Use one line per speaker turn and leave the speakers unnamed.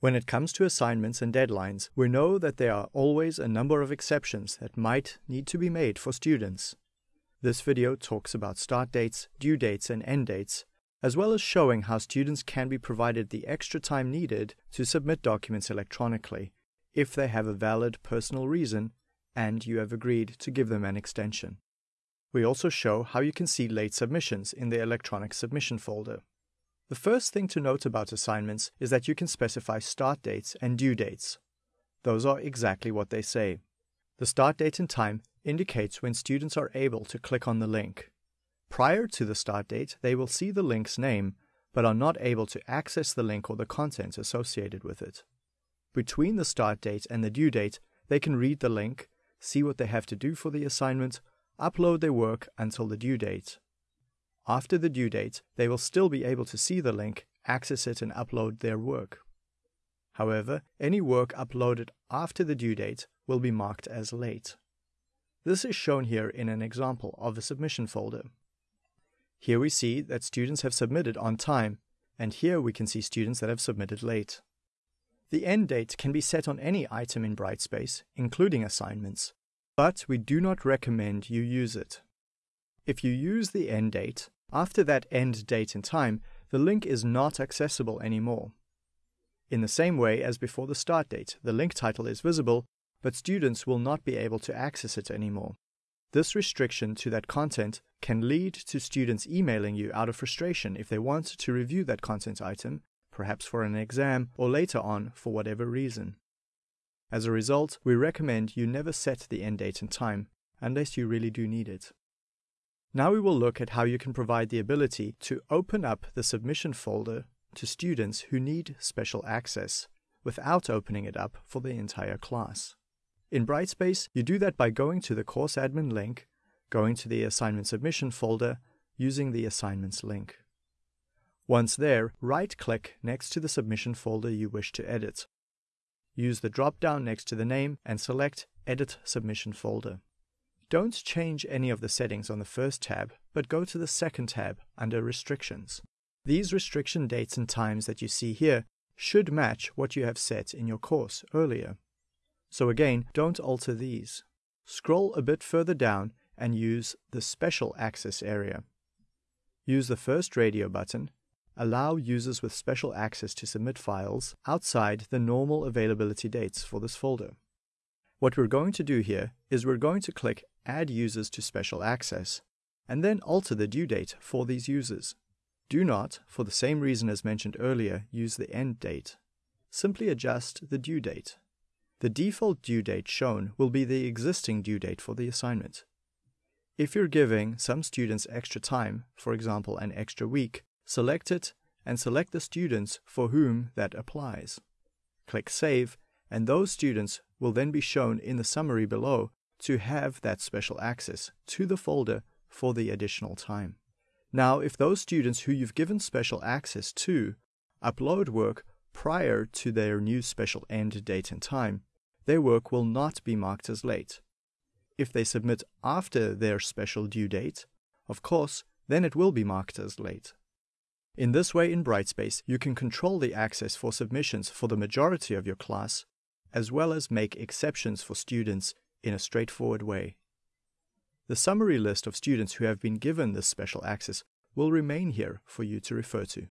When it comes to assignments and deadlines, we know that there are always a number of exceptions that might need to be made for students. This video talks about start dates, due dates, and end dates, as well as showing how students can be provided the extra time needed to submit documents electronically if they have a valid personal reason and you have agreed to give them an extension. We also show how you can see late submissions in the electronic submission folder. The first thing to note about assignments is that you can specify start dates and due dates. Those are exactly what they say. The start date and time indicates when students are able to click on the link. Prior to the start date, they will see the link's name, but are not able to access the link or the content associated with it. Between the start date and the due date, they can read the link, see what they have to do for the assignment, upload their work until the due date. After the due date, they will still be able to see the link, access it, and upload their work. However, any work uploaded after the due date will be marked as late. This is shown here in an example of a submission folder. Here we see that students have submitted on time, and here we can see students that have submitted late. The end date can be set on any item in Brightspace, including assignments, but we do not recommend you use it. If you use the end date, after that end date and time, the link is not accessible anymore. In the same way as before the start date, the link title is visible, but students will not be able to access it anymore. This restriction to that content can lead to students emailing you out of frustration if they want to review that content item, perhaps for an exam or later on for whatever reason. As a result, we recommend you never set the end date and time unless you really do need it. Now we will look at how you can provide the ability to open up the submission folder to students who need special access without opening it up for the entire class. In Brightspace, you do that by going to the course admin link, going to the assignment submission folder, using the assignments link. Once there, right click next to the submission folder you wish to edit. Use the drop down next to the name and select Edit Submission Folder. Don't change any of the settings on the first tab, but go to the second tab under Restrictions. These restriction dates and times that you see here should match what you have set in your course earlier. So again, don't alter these. Scroll a bit further down and use the Special Access area. Use the first radio button. Allow users with special access to submit files outside the normal availability dates for this folder. What we're going to do here is we're going to click Add Users to Special Access, and then alter the due date for these users. Do not, for the same reason as mentioned earlier, use the end date. Simply adjust the due date. The default due date shown will be the existing due date for the assignment. If you're giving some students extra time, for example an extra week, select it and select the students for whom that applies. Click Save and those students will then be shown in the summary below to have that special access to the folder for the additional time. Now, if those students who you've given special access to upload work prior to their new special end date and time, their work will not be marked as late. If they submit after their special due date, of course, then it will be marked as late. In this way in Brightspace, you can control the access for submissions for the majority of your class as well as make exceptions for students in a straightforward way. The summary list of students who have been given this special access will remain here for you to refer to.